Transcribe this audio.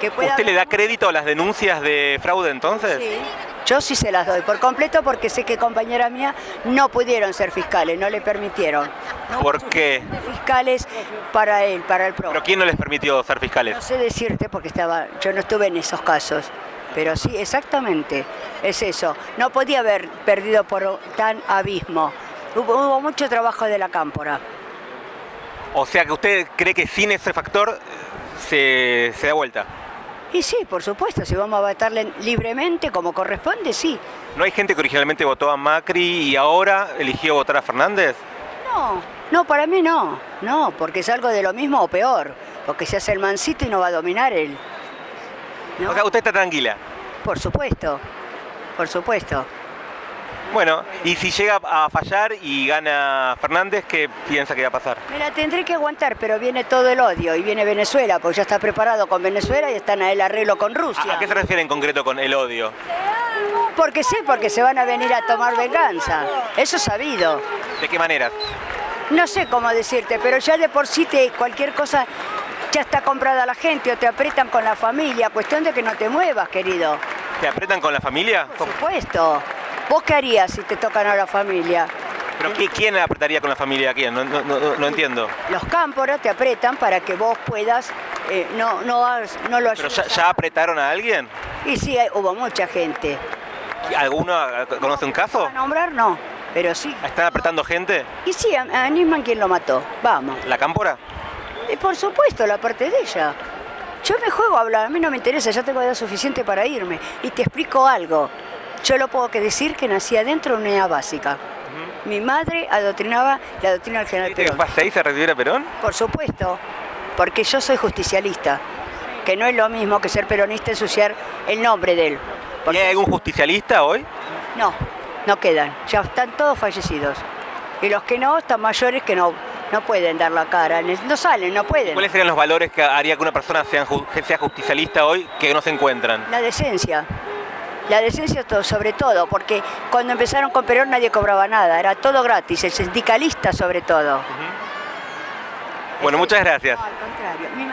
Que pueda ¿Usted le da crédito a las denuncias de fraude entonces? Sí. Yo sí se las doy por completo porque sé que compañeras mías no pudieron ser fiscales, no le permitieron. No ¿Por qué? Fiscales para él, para el ¿Pero PRO. quién no les permitió ser fiscales? No sé decirte porque estaba, yo no estuve en esos casos, pero sí, exactamente, es eso. No podía haber perdido por tan abismo. Hubo, hubo mucho trabajo de la cámpora. O sea que usted cree que sin ese factor eh, se, se da vuelta. Y sí, por supuesto, si vamos a votarle libremente como corresponde, sí. ¿No hay gente que originalmente votó a Macri y ahora eligió votar a Fernández? No, no, para mí no, no, porque es algo de lo mismo o peor, porque se hace el mancito y no va a dominar él. ¿No? O sea, usted está tranquila. por supuesto, por supuesto. Bueno, y si llega a fallar y gana Fernández, ¿qué piensa que va a pasar? Me la tendré que aguantar, pero viene todo el odio y viene Venezuela, porque ya está preparado con Venezuela y están a el arreglo con Rusia. ¿A, qué se refiere en concreto con el odio? Porque sí, porque se van a venir a tomar venganza. Eso es sabido. ¿De qué manera? No sé cómo decirte, pero ya de por sí te, cualquier cosa ya está comprada la gente o te apretan con la familia. Cuestión de que no te muevas, querido. ¿Te apretan con la familia? Por supuesto. ¿Vos qué harías si te tocan a la familia? ¿Pero quién apretaría con la familia a quién? No, no- no- no entiendo. Los cámporos te apretan para que vos puedas, eh, no, no, lo ¿Pero ya, ya apretaron a alguien? Y sí, hubo mucha gente. ¿Alguno conoce un caso? A nombrar no, pero sí. ¿Están apretando gente? Y sí, a, a Nisman quien lo mató. Vamos. ¿La cámpora? Y por supuesto, la parte de ella. Yo me juego a hablar, a mí no me interesa, ya tengo edad suficiente para irme. Y te explico algo. Yo lo puedo que decir que nací adentro de una unidad básica. Mi madre adoctrinaba la doctrina del general ¿Viste que Perón. a recibir a Perón? Por supuesto, porque yo soy justicialista, que no es lo mismo que ser peronista ensuciar el nombre de él. ¿Y hay algún justicialista hoy? no, no quedan, ya están todos fallecidos. Y los que no están mayores que no, no pueden dar la cara, no salen, no pueden. ¿Cuáles serían los valores que haría que una persona sea justicialista hoy que no se encuentran? La decencia. La decencia sobre todo, porque cuando empezaron con Perón nadie cobraba nada, era todo gratis, el sindicalista sobre todo. Bueno, muchas gracias. No, al contrario. Mi